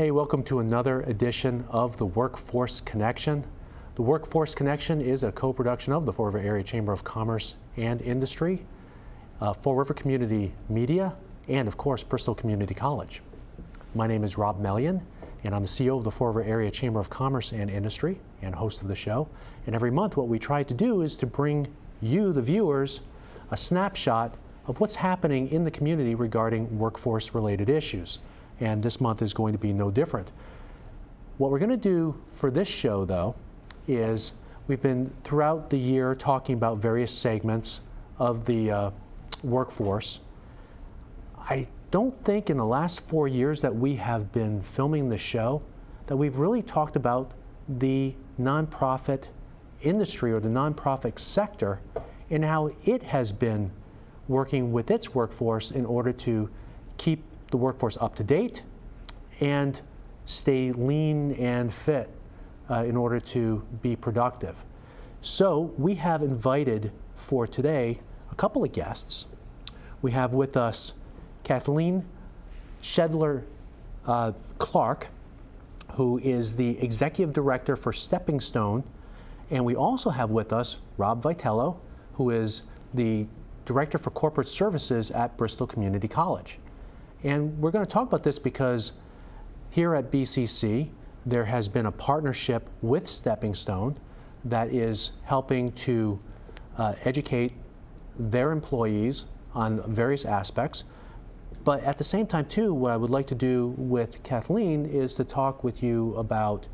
Hey, welcome to another edition of the Workforce Connection. The Workforce Connection is a co-production of the Fall River Area Chamber of Commerce and Industry, uh, Fall River Community Media, and of course, Bristol Community College. My name is Rob Mellion, and I'm the CEO of the Fall River Area Chamber of Commerce and Industry and host of the show. And every month what we try to do is to bring you, the viewers, a snapshot of what's happening in the community regarding workforce-related issues. And this month is going to be no different. What we're going to do for this show, though, is we've been throughout the year talking about various segments of the uh, workforce. I don't think in the last four years that we have been filming the show that we've really talked about the nonprofit industry or the nonprofit sector and how it has been working with its workforce in order to keep the workforce up to date and stay lean and fit uh, in order to be productive. So we have invited for today a couple of guests. We have with us Kathleen Shedler uh, Clark, who is the Executive Director for Stepping Stone. And we also have with us Rob Vitello, who is the Director for Corporate Services at Bristol Community College. And we're going to talk about this because here at BCC, there has been a partnership with Stepping Stone that is helping to uh, educate their employees on various aspects. But at the same time, too, what I would like to do with Kathleen is to talk with you about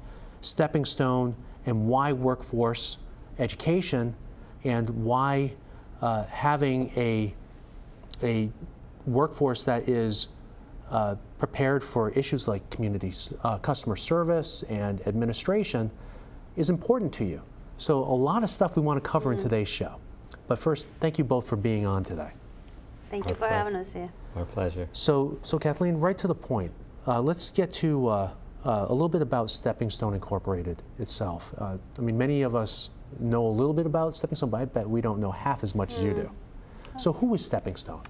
Stepping Stone and why workforce education and why uh, having a, a workforce that is uh, prepared for issues like community uh, customer service and administration is important to you. So a lot of stuff we want to cover mm -hmm. in mm-hmm. today's show. But first, thank you both for being on today. Thank Our you for pleasure. having us here. Our pleasure. So, so Kathleen, right to the point. Uh, let's get to uh, uh, a little bit about Stepping Stone Incorporated itself. Uh, I mean, many of us know a little bit about Stepping Stone, but I bet we don't know half as much mm. as you do. Mm. So who is Stepping Stone?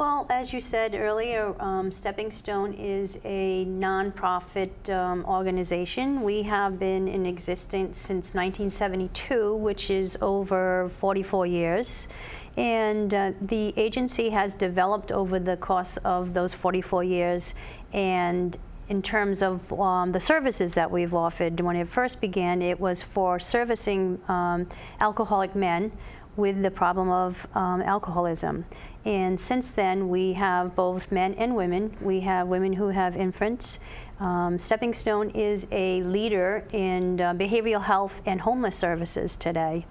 Well, as you said earlier, um, Stepping Stone is a nonprofit um, organization. We have been in existence since 1972, which is over 44 years. And uh, the agency has developed over the course of those 44 years and in terms of um, the services that we've offered, when it first began, it was for servicing um, alcoholic men with the problem of um, alcoholism. And since then, we have both men and women. We have women who have infants. Um, Stepping Stone is a leader in uh, behavioral health and homeless services today.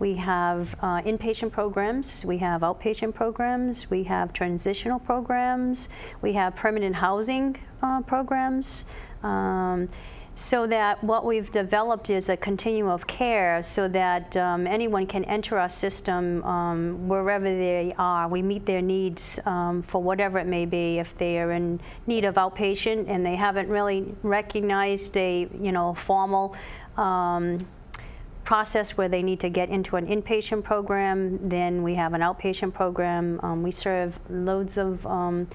We have uh, inpatient programs, we have outpatient programs, we have transitional programs, we have permanent housing uh, programs. Um, so that what we've developed is a continuum of care so that um, anyone can enter our system um, wherever they are. We meet their needs um, for whatever it may be. If they are in need of outpatient and they haven't really recognized a you know formal um, process where they need to get into an inpatient program, then we have an outpatient program. Um, we serve loads of, um,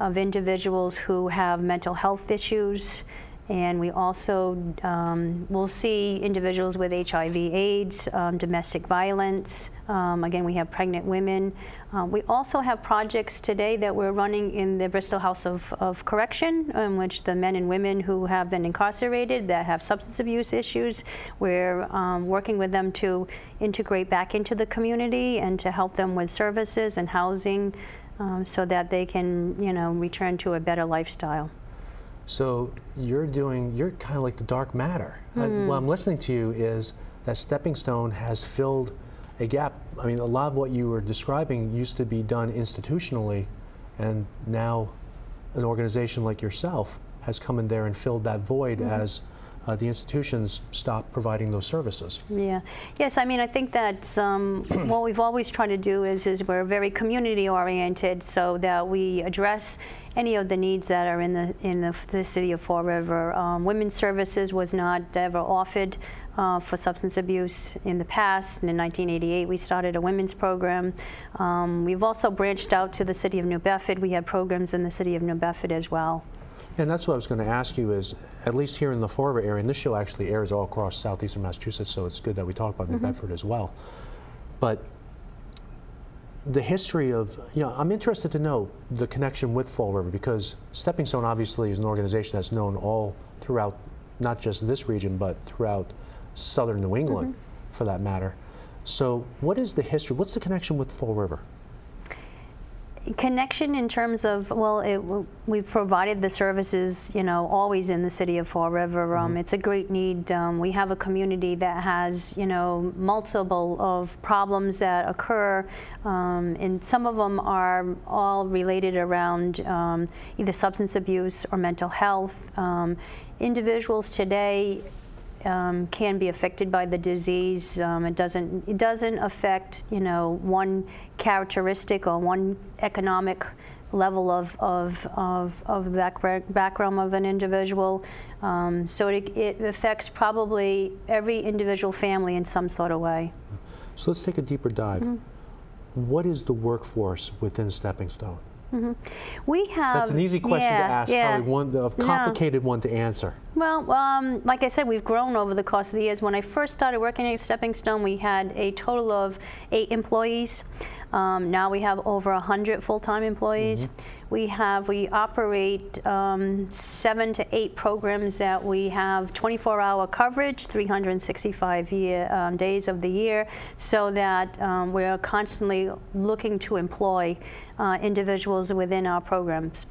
of individuals who have mental health issues. And we also um, will see individuals with HIV, AIDS, um, domestic violence. Um, again, we have pregnant women. Uh, we also have projects today that we're running in the Bristol House of, of Correction, in which the men and women who have been incarcerated that have substance abuse issues, we're um, working with them to integrate back into the community and to help them with services and housing um, so that they can, you know, return to a better lifestyle. So you're doing, you're kind of like the dark matter. Mm. I, hmm. what I'm listening to you is that Stepping Stone has filled a gap. I mean, a lot of what you were describing used to be done institutionally, and now an organization like yourself has come in there and filled that void mm -hmm. as uh, the institutions stop providing those services. Yeah. Yes, I mean, I think that um, what we've always tried to do is, is we're very community oriented so that we address any of the needs that are in the in the, the city of Fall River. Um, women's services was not ever offered uh, for substance abuse in the past. And in 1988, we started a women's program. Um, we've also branched out to the city of New Bedford. We have programs in the city of New Bedford as well. And that's what I was going to ask you is, at least here in the Fall River area, and this show actually airs all across southeastern Massachusetts, so it's good that we talk about New mm-hmm. Bedford as well. But the history of, you know, I'm interested to know the connection with Fall River because Stepping Stone obviously is an organization that's known all throughout, not just this region, but throughout southern New England mm-hmm. for that matter. So, what is the history? What's the connection with Fall River? Connection in terms of, well, it, we've provided the services, you know, always in the city of Fall River. Um, It's a great need. Um, we have a community that has, you know, multiple of problems that occur, um, and some of them are all related around um, either substance abuse or mental health. Um, individuals today um, can be affected by the disease. Um, it doesn't it doesn't affect you know one characteristic or one economic level of of of, of background background of an individual. Um, so it, it affects probably every individual family in some sort of way. So, let's take a deeper dive. What is the workforce within Stepping Stone? We have That's an easy question yeah, to ask, yeah. probably one a No. complicated one to answer. Well, um, like I said, we've grown over the course of the years. When I first started working at Stepping Stone, we had a total of eight employees. Um, now we have over 100 full-time employees. We have, we operate um, seven to eight programs that we have 24-hour coverage, 365 year, um, days of the year, so that um, we're constantly looking to employ uh, individuals within our programs.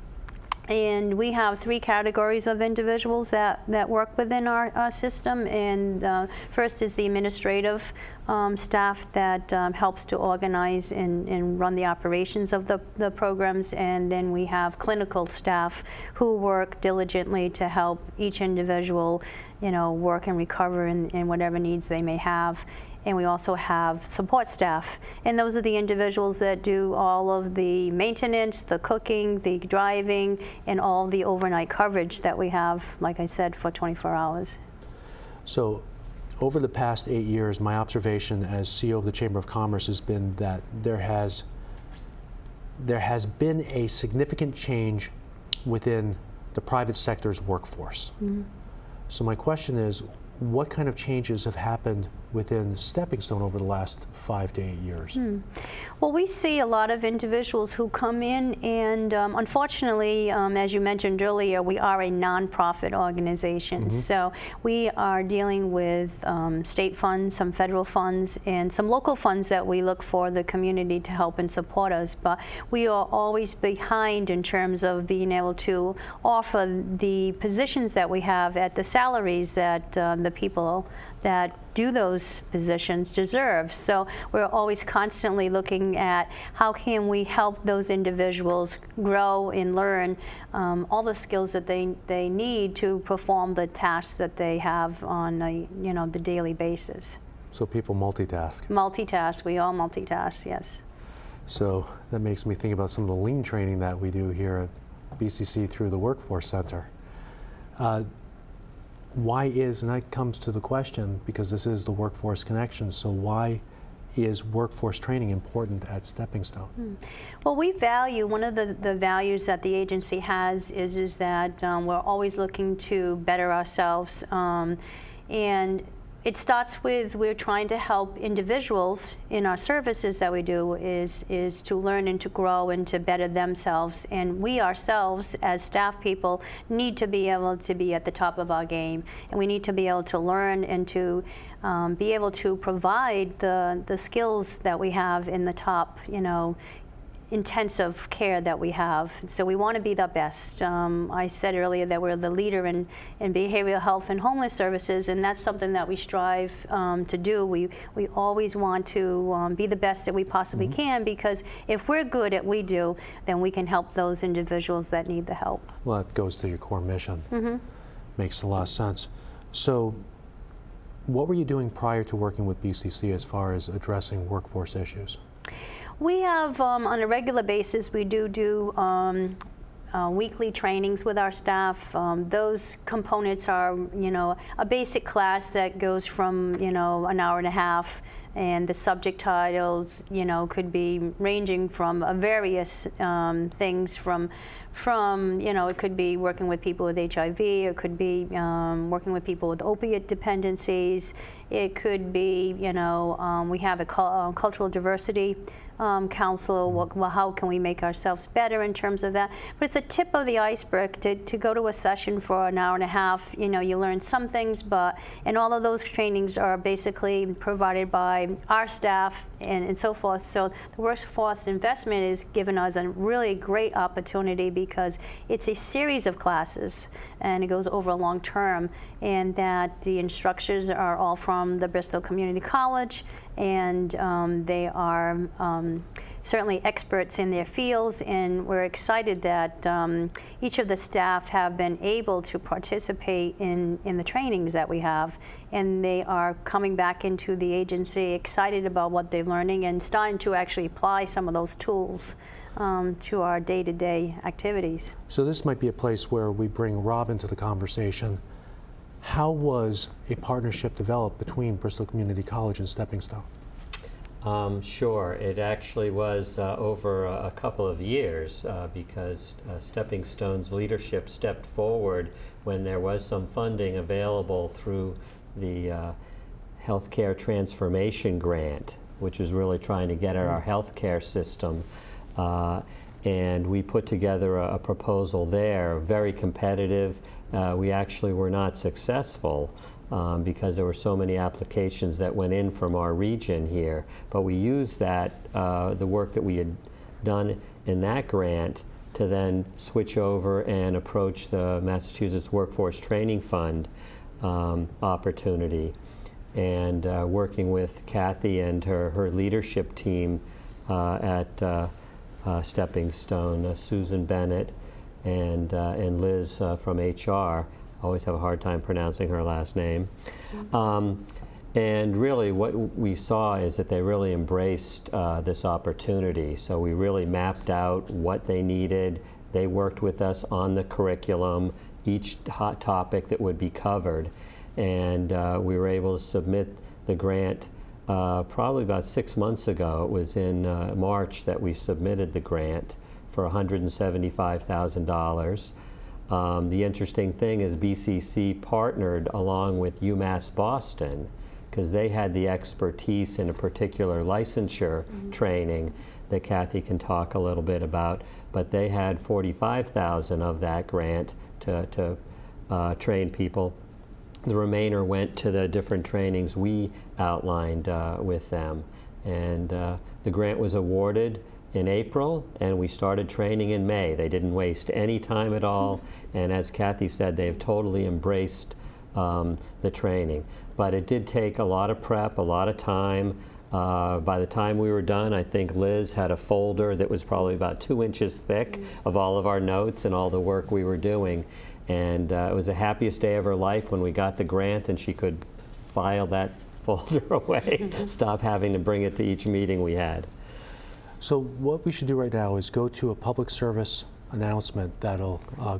And we have three categories of individuals that, that work within our, system. And uh, first is the administrative um, staff that um, helps to organize and, and run the operations of the, the programs. And then we have clinical staff who work diligently to help each individual, you know, work and recover in, in whatever needs they may have and we also have support staff. And those are the individuals that do all of the maintenance, the cooking, the driving, and all the overnight coverage that we have, like I said, for 24 hours. So, over the past eight years, my observation as CEO of the Chamber of Commerce has been that there has there has been a significant change within the private sector's workforce. Mm-hmm. So my question is, what kind of changes have happened within the Stepping Stone over the last five to eight years? Well, we see a lot of individuals who come in, and um, unfortunately, um, as you mentioned earlier, we are a nonprofit organization. So we are dealing with um, state funds, some federal funds, and some local funds that we look for the community to help and support us. But we are always behind in terms of being able to offer the positions that we have at the salaries that uh, the people that do those positions deserve. So we're always constantly looking at how can we help those individuals grow and learn um, all the skills that they, they need to perform the tasks that they have on a, you know, the daily basis. So people multitask. Multitask, we all multitask, yes. So that makes me think about some of the lean training that we do here at BCC through the Workforce Center. Uh, why is, and that comes to the question, because this is the workforce connection, so why is workforce training important at Stepping Stone? Well, we value, one of the, the values that the agency has is, is that um, we're always looking to better ourselves. Um, and it starts with we're trying to help individuals in our services that we do is, is to learn and to grow and to better themselves. And we ourselves, as staff people, need to be able to be at the top of our game. And we need to be able to learn and to um, be able to provide the, the skills that we have in the top, you know, intensive care that we have. So we want to be the best. Um, I said earlier that we're the leader in, in behavioral health and homeless services, and that's something that we strive um, to do. We, we always want to um, be the best that we possibly can because if we're good at what we do, then we can help those individuals that need the help. Well, that goes to your core mission. Makes a lot of sense. So, what were you doing prior to working with BCC as far as addressing workforce issues? We have, um, on a regular basis, we do do um, uh, weekly trainings with our staff. Um, those components are, you know, a basic class that goes from, you know, an hour and a half And the subject titles, you know, could be ranging from uh, various um, things from, from, you know, it could be working with people with HIV, it could be um, working with people with opiate dependencies, it could be, you know, um, we have a cul- uh, cultural diversity um, council, what, well, how can we make ourselves better in terms of that? But it's a tip of the iceberg to, to go to a session for an hour and a half. You know, you learn some things, but and all of those trainings are basically provided by our staff and, and so forth. So the workforce investment is given us a really great opportunity because it's a series of classes and it goes over a long term and that the instructors are all from the Bristol Community College and um, they are um, certainly experts in their fields and we're excited that um, each of the staff have been able to participate in, in the trainings that we have and they are coming back into the agency excited about what they're learning and starting to actually apply some of those tools um, to our day-to-day activities. So this might be a place where we bring Rob into the conversation. How was a partnership developed between Bristol Community College and Stepping Stone? Um, sure. It actually was uh, over a, a couple of years uh, because uh, Stepping Stone's leadership stepped forward when there was some funding available through the uh, Healthcare Transformation Grant, which is really trying to get at our healthcare system. Uh, and we put together a, a proposal there, very competitive. Uh, we actually were not successful um, because there were so many applications that went in from our region here. But we used that, uh, the work that we had done in that grant to then switch over and approach the Massachusetts Workforce Training Fund um, opportunity. And uh, working with Kathy and her, her leadership team uh, at uh, uh, Stepping Stone, Susan Bennett and, uh, and Liz uh, from HR. Always have a hard time pronouncing her last name. Um, and really, what we saw is that they really embraced uh, this opportunity. So we really mapped out what they needed. They worked with us on the curriculum, each hot topic that would be covered. And uh, we were able to submit the grant uh, probably about six months ago. It was in uh, March that we submitted the grant for $175,000. Um, the interesting thing is BCC partnered along with UMass Boston because they had the expertise in a particular licensure training that Kathy can talk a little bit about. But they had 45,000 of that grant to, to uh, train people. The remainder went to the different trainings we outlined uh, with them. And uh, the grant was awarded in April, and we started training in May. They didn't waste any time at all, and as Kathy said, they've totally embraced um, the training. But it did take a lot of prep, a lot of time. Uh, by the time we were done, I think Liz had a folder that was probably about two inches thick of all of our notes and all the work we were doing. And uh, it was the happiest day of her life when we got the grant and she could file that folder away, stop having to bring it to each meeting we had. So what we should do right now is go to a public service announcement that'll uh,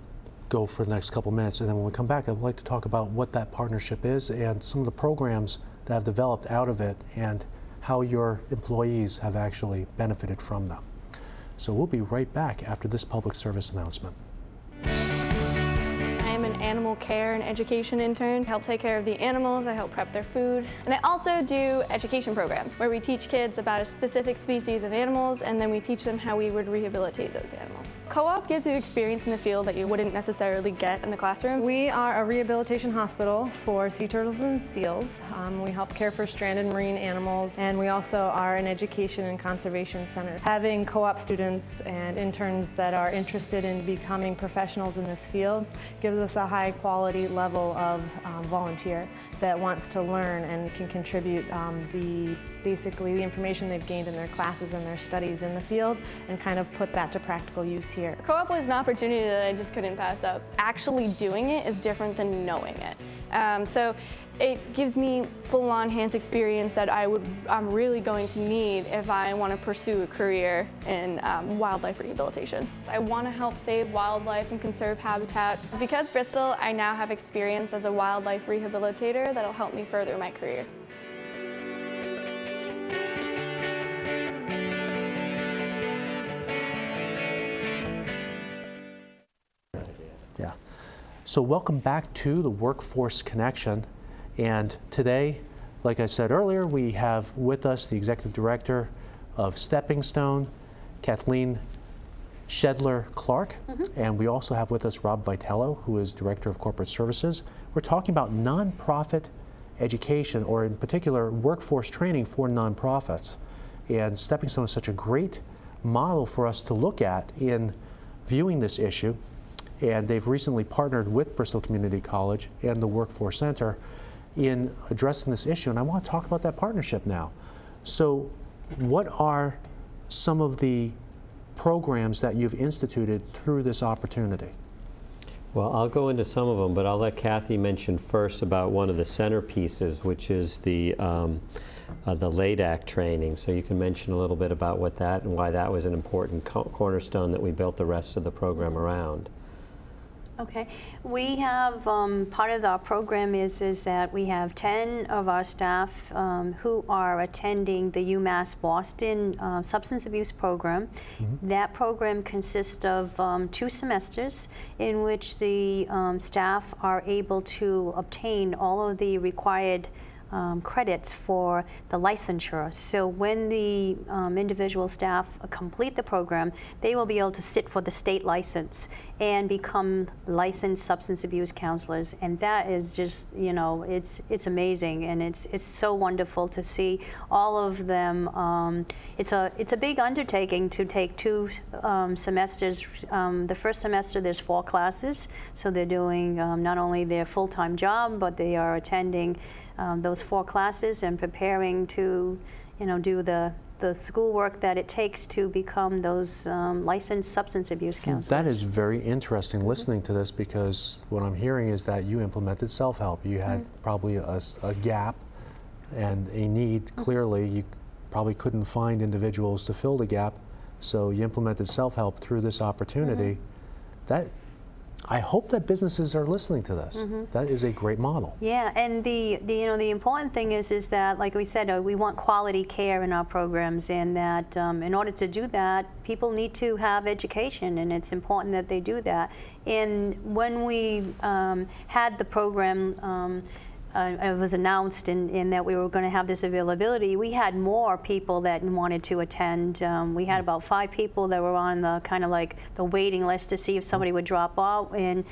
go for the next couple minutes, and then when we come back, I'd like to talk about what that partnership is and some of the programs that have developed out of it and how your employees have actually benefited from them. So we'll be right back after this public service announcement. Animal care and education intern. I help take care of the animals, I help prep their food. And I also do education programs where we teach kids about a specific species of animals and then we teach them how we would rehabilitate those animals. Co-op gives you experience in the field that you wouldn't necessarily get in the classroom. We are a rehabilitation hospital for sea turtles and seals. Um, we help care for stranded marine animals and we also are an education and conservation center. Having co-op students and interns that are interested in becoming professionals in this field gives us a high quality level of um, volunteer that wants to learn and can contribute um, the basically the information they've gained in their classes and their studies in the field and kind of put that to practical use here. Co-op was an opportunity that I just couldn't pass up. Actually doing it is different than knowing it. Um, so it gives me full-on hands experience that I would, I'm really going to need if I want to pursue a career in um, wildlife rehabilitation. I want to help save wildlife and conserve habitats. Because Bristol, I now have experience as a wildlife rehabilitator that'll help me further my career. Yeah. So welcome back to the Workforce Connection. And today, like I said earlier, we have with us the Executive Director of Stepping Stone, Kathleen Shedler Clark. Mm-hmm. And we also have with us Rob Vitello, who is Director of Corporate Services. We're talking about nonprofit education, or in particular, workforce training for nonprofits. And Stepping Stone is such a great model for us to look at in viewing this issue. And they've recently partnered with Bristol Community College and the Workforce Center in addressing this issue. And I want to talk about that partnership now. So, what are some of the programs that you've instituted through this opportunity? Well, I'll go into some of them, but I'll let Kathy mention first about one of the centerpieces, which is the um, uh, the LADAC training. So you can mention a little bit about what that and why that was an important co cornerstone that we built the rest of the program around. Okay, we have, um, part of our program is, is that we have 10 of our staff um, who are attending the UMass Boston uh, Substance Abuse Program. That program consists of um, two semesters in which the um, staff are able to obtain all of the required um, credits for the licensure. So when the um, individual staff complete the program, they will be able to sit for the state license and become licensed substance abuse counselors. And that is just, you know, it's it's amazing, and it's it's so wonderful to see all of them. Um, it's a it's a big undertaking to take two um, semesters. Um, the first semester there's four classes, so they're doing um, not only their full-time job, but they are attending um, those four classes and preparing to, you know, do the the schoolwork that it takes to become those um, licensed substance abuse counselors. That is very interesting listening to this because what I'm hearing is that you implemented self help. You had probably a gap and a need clearly. You probably couldn't find individuals to fill the gap, so you implemented self help through this opportunity. That I hope that businesses are listening to this. That is a great model. Yeah, and the, the you know the important thing is is that like we said uh, we want quality care in our programs, and that um, in order to do that, people need to have education, and it's important that they do that. And when we um, had the program. Um, uh, it was announced in, in that we were going to have this availability, we had more people that wanted to attend. Um, we had about five people that were on the kind of like the waiting list to see if somebody would drop off. And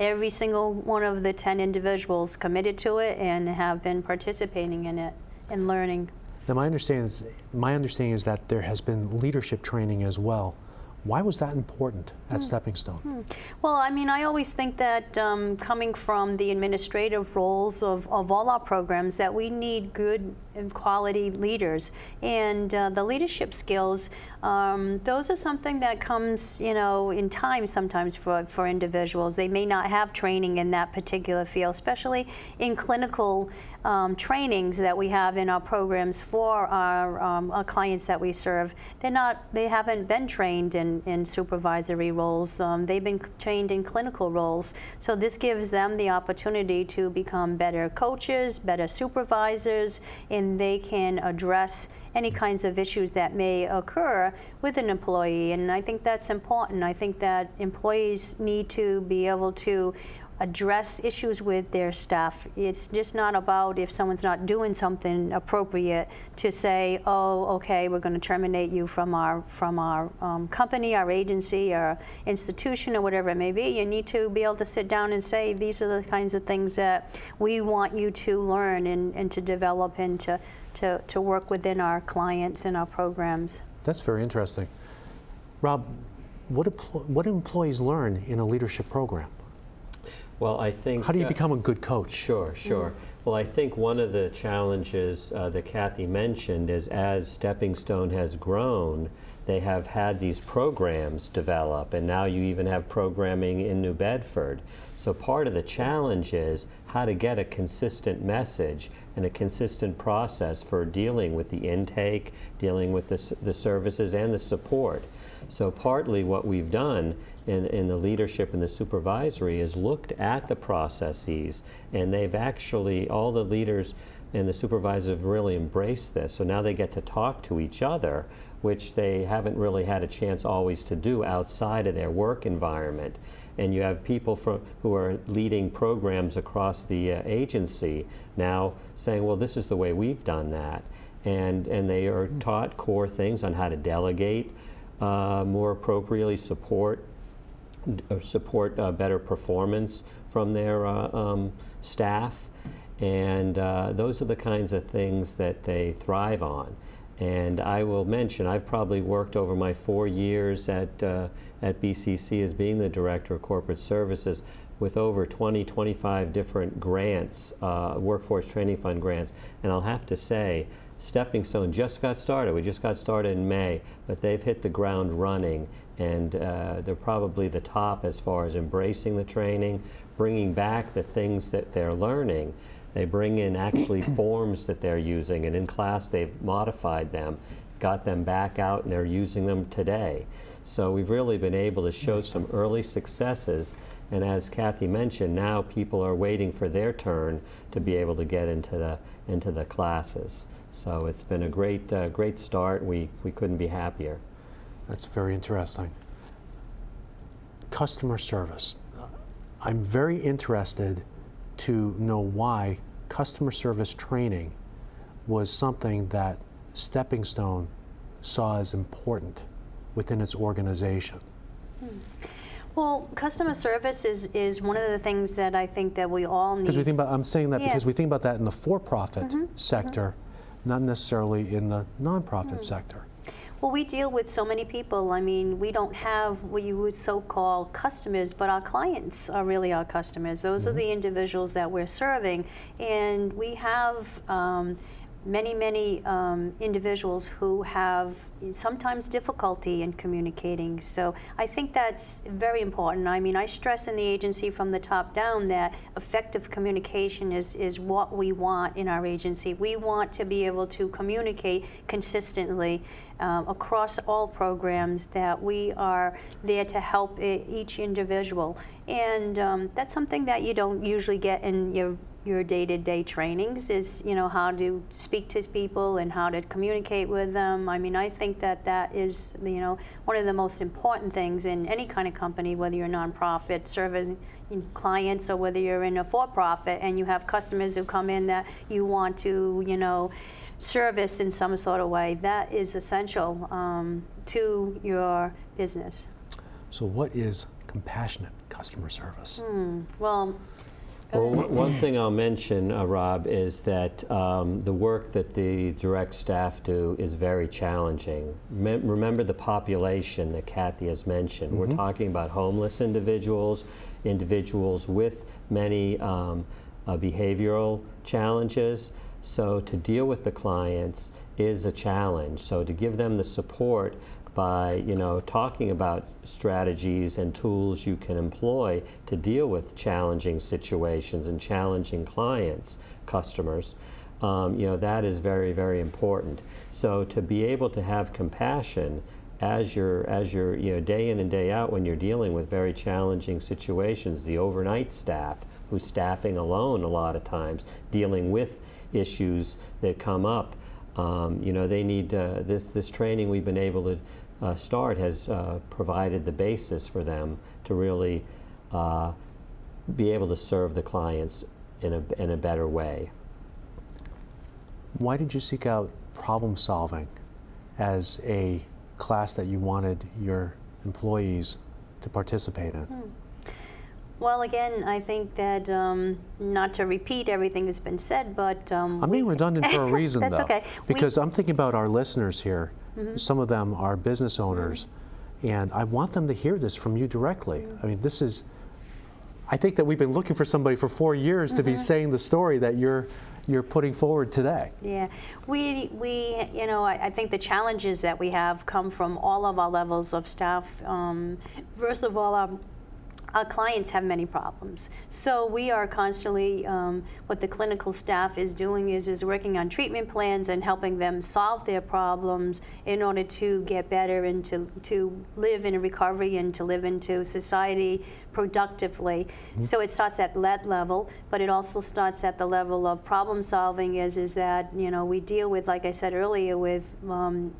every single one of the 10 individuals committed to it and have been participating in it and learning. Now, my understanding is, my understanding is that there has been leadership training as well. Why was that important at Stepping Stone? Well, I mean, I always think that um, coming from the administrative roles of, of all our programs, that we need good and quality leaders. And uh, the leadership skills, um, those are something that comes, you know, in time sometimes for, for individuals. They may not have training in that particular field, especially in clinical um, trainings that we have in our programs for our, um, our clients that we serve. They're not, they haven't been trained in, in supervisory roles. Um, they've been trained in clinical roles. So this gives them the opportunity to become better coaches, better supervisors, and they can address any kinds of issues that may occur with an employee. And I think that's important. I think that employees need to be able to address issues with their staff. It's just not about if someone's not doing something appropriate to say, oh, okay, we're going to terminate you from our from our um, company, our agency, our institution, or whatever it may be. You need to be able to sit down and say, these are the kinds of things that we want you to learn and, and to develop and to, to, to work within our clients and our programs. That's very interesting. Rob, what, what do employees learn in a leadership program? Well, I think. How do you uh, become a good coach? Sure, sure. Well, I think one of the challenges uh, that Kathy mentioned is as Stepping Stone has grown, they have had these programs develop, and now you even have programming in New Bedford. So part of the challenge is how to get a consistent message and a consistent process for dealing with the intake, dealing with the, the services and the support. So partly what we've done in, in the leadership and the supervisory is looked at the processes and they've actually, all the leaders and the supervisors have really embraced this. So now they get to talk to each other which they haven't really had a chance always to do outside of their work environment. And you have people from, who are leading programs across the uh, agency now saying, well, this is the way we've done that. And, and they are taught core things on how to delegate uh, more appropriately, support uh, support uh, better performance from their uh, um, staff. And those are the kinds of things that they thrive on. And I will mention, I've probably worked over my four years at, uh, at BCC as being the Director of Corporate Services with over 20, 25 different grants, uh, Workforce Training Fund grants. And I'll have to say, Stepping Stone just got started. We just got started in May, but they've hit the ground running, and uh, they're probably the top as far as embracing the training, bringing back the things that they're learning. They bring in actually forms that they're using, and in class they've modified them, got them back out, and they're using them today. So we've really been able to show some early successes, and as Kathy mentioned, now people are waiting for their turn to be able to get into the into the classes. So it's been a great, uh, great start. We, we couldn't be happier. That's very interesting. Customer service. I'm very interested to know why customer service training was something that Stepping Stone saw as important within its organization. Well, customer service is, is one of the things that I think that we all need. Because we think about, I'm saying that Yeah. Mm-hmm. because we think about that in the for-profit sector, not necessarily in the nonprofit Hmm. sector. Well, we deal with so many people. I mean, we don't have what you would so-call customers, but our clients are really our customers. Those are the individuals that we're serving, and we have um, many, many um, individuals who have sometimes difficulty in communicating. So I think that's very important. I mean, I stress in the agency from the top down that effective communication is, is what we want in our agency. We want to be able to communicate consistently um, across all programs that we are there to help each individual. And um, that's something that you don't usually get in your your day-to-day trainings is you know how to speak to people and how to communicate with them i mean i think that that is you know one of the most important things in any kind of company whether you're a nonprofit serving clients or whether you're in a for-profit and you have customers who come in that you want to you know service in some sort of way that is essential um, to your business So what is compassionate customer service? Hmm. well Well, one one thing I'll mention, uh, Rob, is that um, the work that the direct staff do is very challenging. Mem- remember the population that Kathy has mentioned. We're talking about homeless individuals, individuals with many um, uh, behavioral challenges. So to deal with the clients is a challenge. So to give them the support by you know talking about strategies and tools you can employ to deal with challenging situations and challenging clients, customers. Um, you know that is very very important. So to be able to have compassion as you're as you're you know day in and day out when you're dealing with very challenging situations, the overnight staff who's staffing alone a lot of times, dealing with issues that come up. Um, you know, they need uh, this this training we've been able to uh, start has uh, provided the basis for them to really uh, be able to serve the clients in a in a better way. Why did you seek out problem solving as a class that you wanted your employees to participate in? Well, again, I think that, um, not to repeat everything that's been said, but. um, I'm being redundant for a reason, That's though. okay. We- Mm-hmm. Because I'm thinking about our listeners here. Some of them are business owners, and I want them to hear this from you directly. Mm-hmm. I mean, this is. I think that we've been looking for somebody for four years to be Mm-hmm. saying the story that you're you're putting forward today. Yeah, we, we, you know, I, I think the challenges that we have come from all of our levels of staff. Um, first of all, our, our clients have many problems. So we are constantly, um, what the clinical staff is doing is, is working on treatment plans and helping them solve their problems in order to get better and to, to live in a recovery and to live into society productively. So it starts at that level, but it also starts at the level of problem solving is, is that, you know, we deal with, like I said earlier, with um,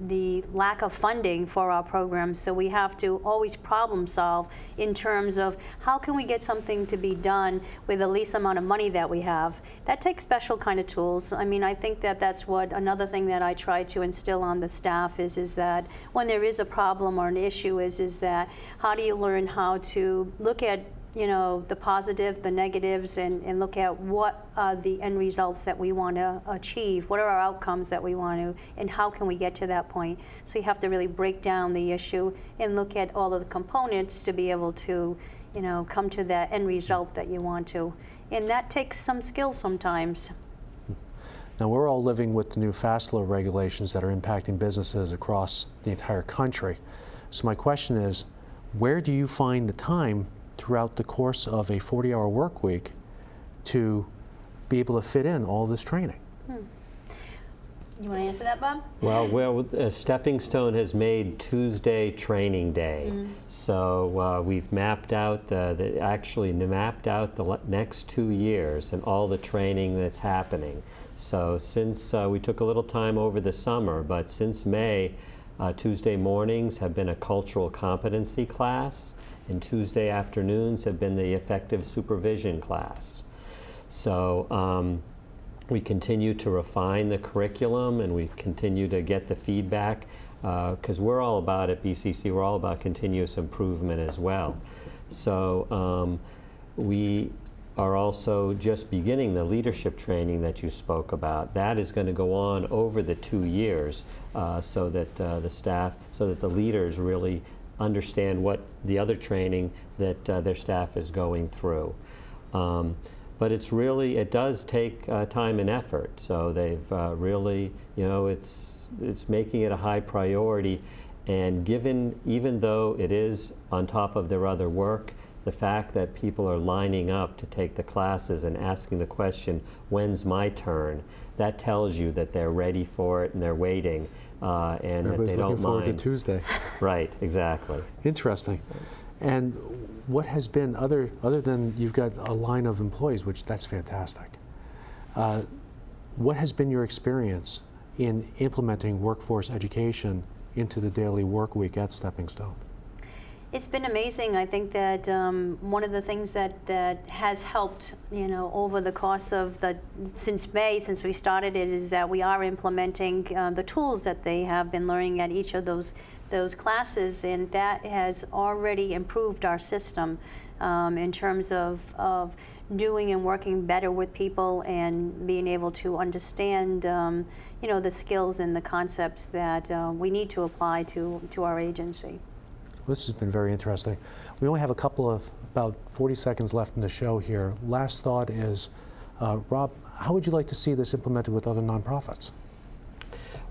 the lack of funding for our programs. So we have to always problem solve in terms of how can we get something to be done with the least amount of money that we have. That takes special kind of tools. I mean, I think that that's what another thing that I try to instill on the staff is is that when there is a problem or an issue is is that how do you learn how to look at you know, the positive, the negatives, and, and look at what are the end results that we want to achieve, what are our outcomes that we want to, and how can we get to that point. So you have to really break down the issue and look at all of the components to be able to, you know, come to that end result that you want to. And that takes some skill sometimes. Now, we're all living with the new fast law regulations that are impacting businesses across the entire country. So my question is, where do you find the time throughout the course of a 40-hour work week to be able to fit in all this training? You want to answer that, Bob? Well, well, uh, Stepping Stone has made Tuesday Training Day, so uh, we've mapped out the, the actually mapped out the next two years and all the training that's happening. So since uh, we took a little time over the summer, but since May, uh, Tuesday mornings have been a cultural competency class, and Tuesday afternoons have been the effective supervision class. So. Um, we continue to refine the curriculum and we continue to get the feedback because we're all about at BCC, we're all about continuous improvement as well. So um, we are also just beginning the leadership training that you spoke about. That is going to go on over the two years uh, so that uh, the staff, so that the leaders really understand what the other training that uh, their staff is going through. Um, but it's really it does take uh, time and effort. So they've uh, really, you know, it's it's making it a high priority. And given even though it is on top of their other work, the fact that people are lining up to take the classes and asking the question, "When's my turn?" That tells you that they're ready for it and they're waiting, uh, and that they looking don't forward mind. to Tuesday. Right, exactly. Interesting. And what has been other other than you've got a line of employees, which that's fantastic. Uh, what has been your experience in implementing workforce education into the daily work week at Stepping Stone? It's been amazing. I think that um, one of the things that, that has helped, you know, over the course of the since May, since we started it, is that we are implementing uh, the tools that they have been learning at each of those those classes, and that has already improved our system um, in terms of of doing and working better with people and being able to understand, um, you know, the skills and the concepts that uh, we need to apply to to our agency. This has been very interesting. We only have a couple of about 40 seconds left in the show here. Last thought is, uh, Rob, how would you like to see this implemented with other nonprofits?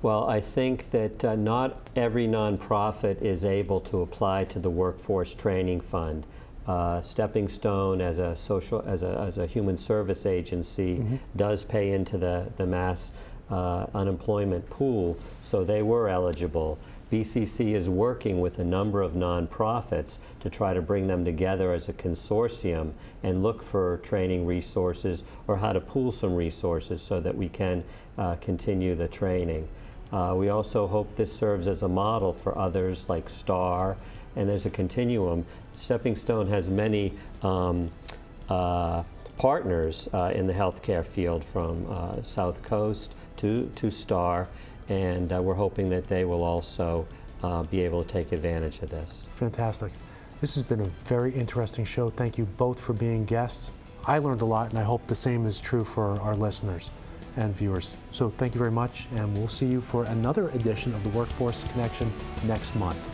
Well, I think that uh, not every nonprofit is able to apply to the Workforce Training Fund. Uh, Stepping Stone, as a social, as a, as a human service agency, does pay into the the mass uh, unemployment pool, so they were eligible. BCC is working with a number of nonprofits to try to bring them together as a consortium and look for training resources or how to pool some resources so that we can uh, continue the training. Uh, we also hope this serves as a model for others like STAR, and there's a continuum. Stepping Stone has many um, uh, partners uh, in the healthcare field from uh, South Coast to, to STAR, and uh, we're hoping that they will also uh, be able to take advantage of this. Fantastic. This has been a very interesting show. Thank you both for being guests. I learned a lot, and I hope the same is true for our listeners and viewers. So thank you very much, and we'll see you for another edition of the Workforce Connection next month.